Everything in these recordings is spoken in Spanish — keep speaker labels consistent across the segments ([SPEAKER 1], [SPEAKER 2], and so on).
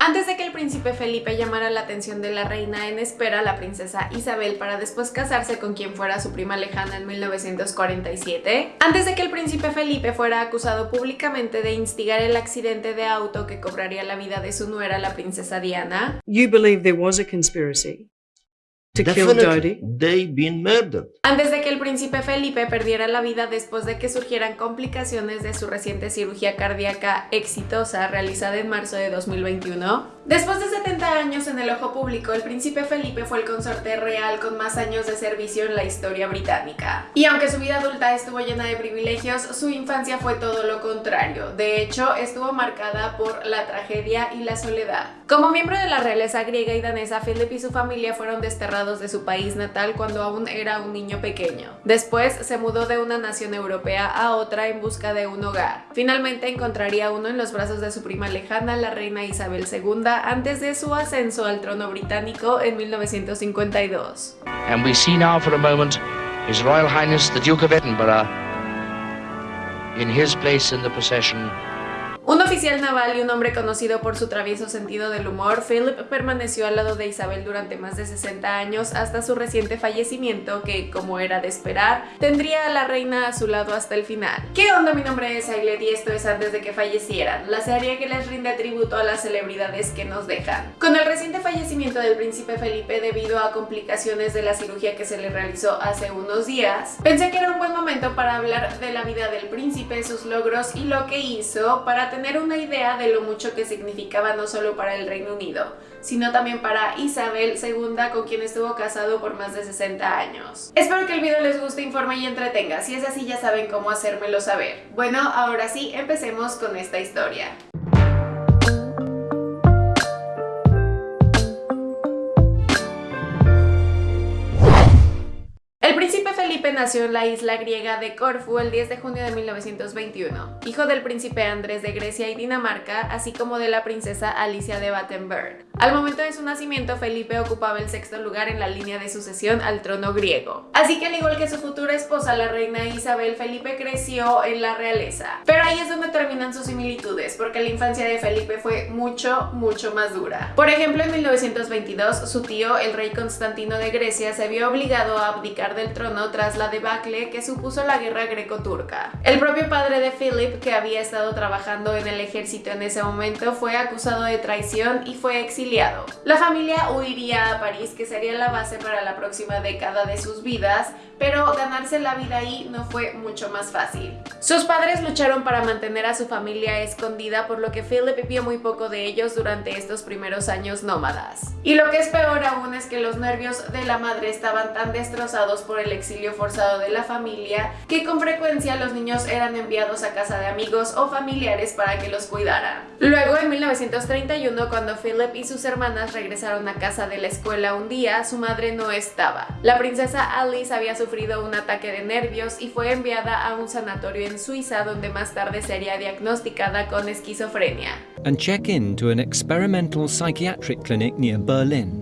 [SPEAKER 1] Antes de que el príncipe Felipe llamara la atención de la reina en espera, la princesa Isabel, para después casarse con quien fuera su prima lejana en 1947, antes de que el príncipe Felipe fuera acusado públicamente de instigar el accidente de auto que cobraría la vida de su nuera, la princesa Diana,
[SPEAKER 2] You believe there was a conspiracy to kill
[SPEAKER 3] Definitely,
[SPEAKER 2] Dodi?
[SPEAKER 3] they been murdered.
[SPEAKER 1] Antes de que el príncipe Felipe perdiera la vida después de que surgieran complicaciones de su reciente cirugía cardíaca exitosa realizada en marzo de 2021. Después de 70 años en el ojo público, el príncipe Felipe fue el consorte real con más años de servicio en la historia británica. Y aunque su vida adulta estuvo llena de privilegios, su infancia fue todo lo contrario. De hecho, estuvo marcada por la tragedia y la soledad. Como miembro de la realeza griega y danesa, Philip y su familia fueron desterrados de su país natal cuando aún era un niño pequeño. Después se mudó de una nación europea a otra en busca de un hogar. Finalmente encontraría uno en los brazos de su prima lejana, la reina Isabel II, antes de su ascenso al trono británico en 1952.
[SPEAKER 4] And we see now for a moment His Royal Highness the Duke of Edinburgh in his place in the procession
[SPEAKER 1] Un oficial naval y un hombre conocido por su travieso sentido del humor, Philip permaneció al lado de Isabel durante más de 60 años hasta su reciente fallecimiento que, como era de esperar, tendría a la reina a su lado hasta el final. ¿Qué onda? Mi nombre es Ailet y esto es antes de que fallecieran, la serie que les rinde tributo a las celebridades que nos dejan. Con el reciente fallecimiento del príncipe Felipe debido a complicaciones de la cirugía que se le realizó hace unos días, pensé que era un buen momento para hablar de la vida del príncipe, sus logros y lo que hizo para tener una idea de lo mucho que significaba no solo para el Reino Unido, sino también para Isabel II con quien estuvo casado por más de 60 años. Espero que el video les guste, informe y entretenga, si es así ya saben cómo hacérmelo saber. Bueno, ahora sí, empecemos con esta historia. Nació en la isla griega de Corfu el 10 de junio de 1921, hijo del príncipe Andrés de Grecia y Dinamarca, así como de la princesa Alicia de Battenberg. Al momento de su nacimiento, Felipe ocupaba el sexto lugar en la línea de sucesión al trono griego. Así que al igual que su futura esposa, la reina Isabel, Felipe creció en la realeza. Pero ahí es donde terminan sus similitudes, porque la infancia de Felipe fue mucho, mucho más dura. Por ejemplo, en 1922, su tío, el rey Constantino de Grecia, se vio obligado a abdicar del trono tras la debacle que supuso la guerra greco-turca. El propio padre de Philip, que había estado trabajando en el ejército en ese momento, fue acusado de traición y fue exiliado. La familia huiría a París, que sería la base para la próxima década de sus vidas, pero ganarse la vida ahí no fue mucho más fácil. Sus padres lucharon para mantener a su familia escondida, por lo que Philip vio muy poco de ellos durante estos primeros años nómadas. Y lo que es peor aún es que los nervios de la madre estaban tan destrozados por el exilio forzado de la familia que con frecuencia los niños eran enviados a casa de amigos o familiares para que los cuidaran. Luego, en 1931, cuando Philip y sus hermanas regresaron a casa de la escuela un día, su madre no estaba. La princesa Alice había sufrido un ataque de nervios y fue enviada a un sanatorio en Suiza donde más tarde sería diagnosticada con esquizofrenia.
[SPEAKER 5] and check in to an experimental psychiatric clinic near Berlin,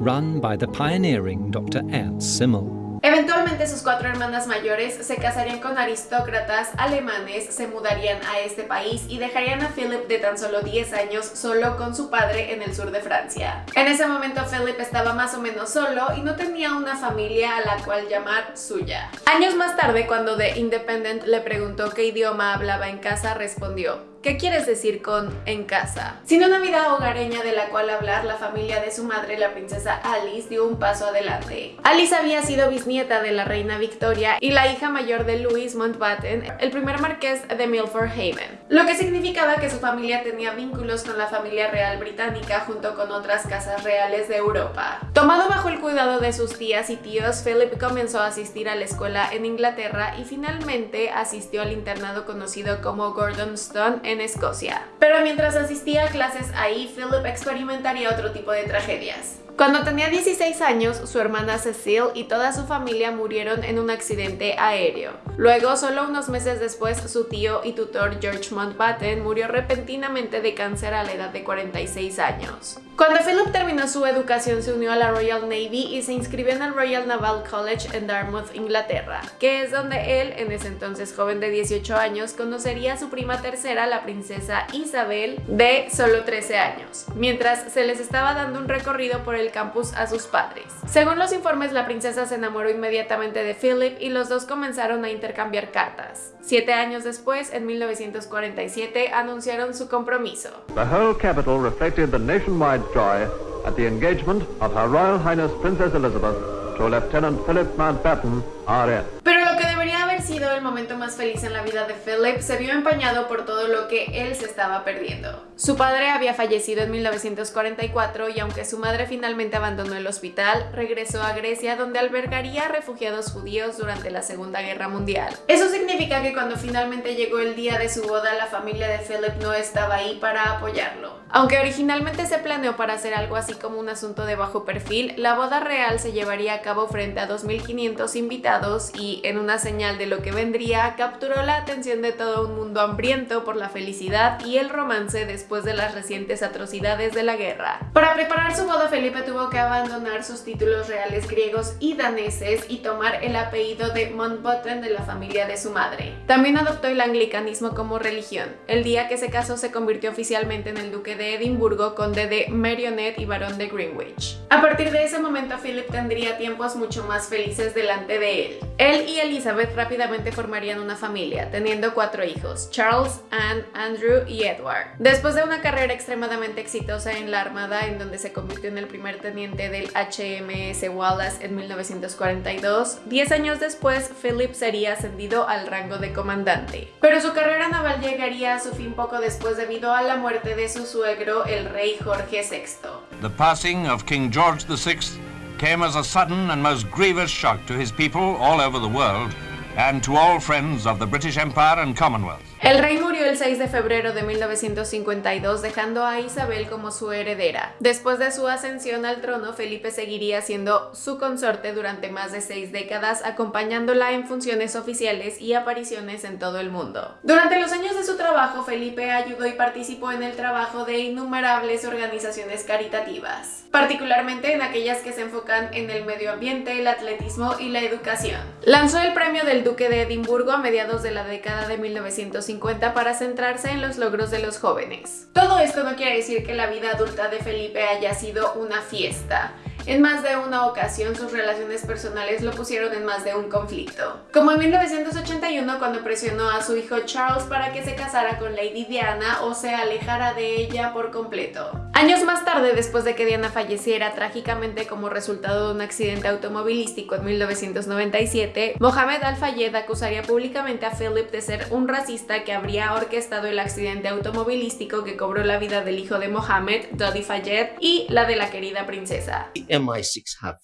[SPEAKER 5] run by the pioneering Dr. Ernst Simmel.
[SPEAKER 1] Eventualmente sus cuatro hermanas mayores se casarían con aristócratas alemanes, se mudarían a este país y dejarían a Philip de tan solo 10 años solo con su padre en el sur de Francia. En ese momento Philip estaba más o menos solo y no tenía una familia a la cual llamar suya. Años más tarde, cuando The Independent le preguntó qué idioma hablaba en casa, respondió ¿Qué quieres decir con en casa? Sin una vida hogareña de la cual hablar, la familia de su madre, la princesa Alice, dio un paso adelante. Alice había sido bisnieta de la reina Victoria y la hija mayor de Louis Mountbatten, el primer marqués de Milford Haven, lo que significaba que su familia tenía vínculos con la familia real británica junto con otras casas reales de Europa. Tomado bajo el cuidado de sus tías y tíos, Philip comenzó a asistir a la escuela en Inglaterra y finalmente asistió al internado conocido como Gordon Stone en Escocia. Pero mientras asistía a clases ahí, Philip experimentaría otro tipo de tragedias. Cuando tenía 16 años, su hermana Cecile y toda su familia murieron en un accidente aéreo. Luego, solo unos meses después, su tío y tutor George Mountbatten murió repentinamente de cáncer a la edad de 46 años. Cuando Philip terminó su educación se unió a la Royal Navy y se inscribió en el Royal Naval College en Dartmouth, Inglaterra, que es donde él, en ese entonces joven de 18 años, conocería a su prima tercera, la princesa Isabel, de solo 13 años, mientras se les estaba dando un recorrido por el campus a sus padres. Según los informes, la princesa se enamoró inmediatamente de Philip y los dos comenzaron a intercambiar cartas. Siete años después, en 1947, anunciaron su compromiso.
[SPEAKER 3] The whole capital reflected the nationwide joy at the engagement of Her Royal Highness Princess Elizabeth to Lieutenant Philip Mountbatten, RN.
[SPEAKER 1] Pero lo que debería haber sido el momento más feliz en la vida de Philip se vio empañado por todo lo que él se estaba perdiendo. Su padre había fallecido en 1944 y aunque su madre finalmente abandonó el hospital, regresó a Grecia donde albergaría refugiados judíos durante la Segunda Guerra Mundial. Eso significa que cuando finalmente llegó el día de su boda, la familia de Philip no estaba ahí para apoyarlo. Aunque originalmente se planeó para hacer algo así como un asunto de bajo perfil, la boda real se llevaría a cabo frente a 2.500 invitados y, en una señal de lo que vendría, capturó la atención de todo un mundo hambriento por la felicidad y el romance después de las recientes atrocidades de la guerra. Para preparar su boda, Felipe tuvo que abandonar sus títulos reales griegos y daneses y tomar el apellido de Mountbatten de la familia de su madre. También adoptó el anglicanismo como religión. El día que se casó se convirtió oficialmente en el duque de Edimburgo, conde de Merioneth y barón de Greenwich. A partir de ese momento Philip tendría tiempos mucho más felices delante de él. Él y Elizabeth rápidamente formarían una familia, teniendo cuatro hijos, Charles, Anne, Andrew y Edward. Después de una carrera extremadamente exitosa en la Armada, en donde se convirtió en el primer teniente del HMS Wallace en 1942, 10 años después Philip sería ascendido al rango de comandante. Pero su carrera naval llegaría a su fin poco después debido a la muerte de su suegro el rey Jorge VI.
[SPEAKER 6] The passing of King George VI came as a sudden and most grievous shock to his people all over the world and to all friends of the British Empire and Commonwealth.
[SPEAKER 1] El rey murió el 6 de febrero de 1952 dejando a Isabel como su heredera. Después de su ascensión al trono, Felipe seguiría siendo su consorte durante más de seis décadas, acompañándola en funciones oficiales y apariciones en todo el mundo. Durante los años de su trabajo, Felipe ayudó y participó en el trabajo de innumerables organizaciones caritativas, particularmente en aquellas que se enfocan en el medio ambiente, el atletismo y la educación. Lanzó el premio del Duque de Edimburgo a mediados de la década de 1950 para centrarse en los logros de los jóvenes. Todo esto no quiere decir que la vida adulta de Felipe haya sido una fiesta. En más de una ocasión sus relaciones personales lo pusieron en más de un conflicto. Como en 1981 cuando presionó a su hijo Charles para que se casara con Lady Diana o se alejara de ella por completo. Años más tarde, después de que Diana falleciera trágicamente como resultado de un accidente automovilístico en 1997, Mohamed Al-Fayed acusaría públicamente a Philip de ser un racista que habría orquestado el accidente automovilístico que cobró la vida del hijo de Mohamed, Dodi Fayed, y la de la querida princesa.
[SPEAKER 7] MI6 have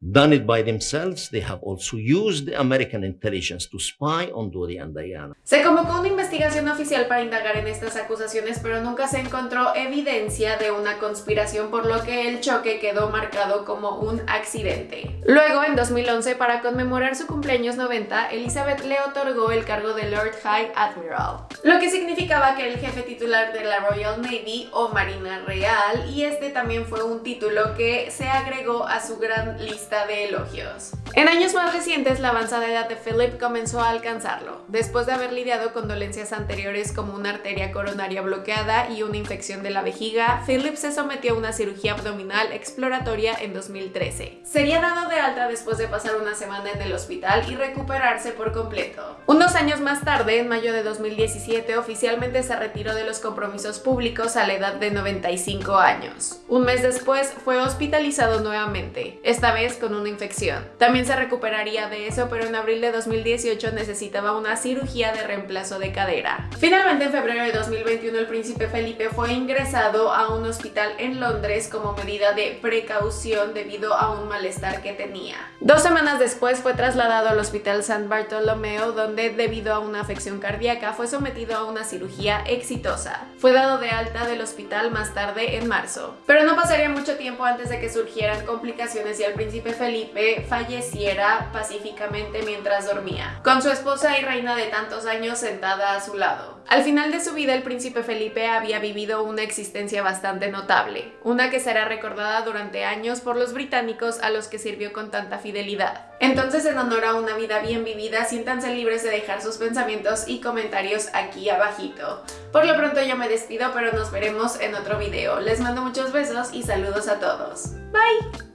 [SPEAKER 7] done it by themselves. They have also used the American intelligence to spy on Dodi and Diana.
[SPEAKER 1] Se convocó una investigación oficial para indagar en estas acusaciones, pero nunca se encontró evidencia de una conspiración, por lo que el choque quedó marcado como un accidente. Luego, en 2011, para conmemorar su cumpleaños 90, Elizabeth le otorgó el cargo de Lord High Admiral, lo que significaba que era el jefe titular de la Royal Navy o Marina Real, y este también fue un título que se agregó a su gran lista de elogios. En años más recientes, la avanzada edad de Philip comenzó a alcanzarlo, después de haber lidiado con dolencias anteriores como una arteria coronaria bloqueada y una infección de la vejiga, Philip se sometió a una cirugía abdominal exploratoria en 2013. Sería dado de alta después de pasar una semana en el hospital y recuperarse por completo. Unos años más tarde, en mayo de 2017, oficialmente se retiró de los compromisos públicos a la edad de 95 años. Un mes después, fue hospitalizado nuevamente, esta vez con una infección. También se recuperaría de eso, pero en abril de 2018 necesitaba una cirugía de reemplazo de cadera. Finalmente, en febrero de 2021, el príncipe Felipe fue ingresado a un hospital en Londres como medida de precaución debido a un malestar que tenía. Dos semanas después fue trasladado al hospital San Bartolomeo, donde debido a una afección cardíaca fue sometido a una cirugía exitosa. Fue dado de alta del hospital más tarde en marzo. Pero no pasaría mucho tiempo antes de que surgieran complicaciones y el Felipe falleciera pacíficamente mientras dormía, con su esposa y reina de tantos años sentada a su lado. Al final de su vida el príncipe Felipe había vivido una existencia bastante notable, una que será recordada durante años por los británicos a los que sirvió con tanta fidelidad. Entonces en honor a una vida bien vivida, siéntanse libres de dejar sus pensamientos y comentarios aquí abajito. Por lo pronto yo me despido, pero nos veremos en otro video. Les mando muchos besos y saludos a todos. Bye!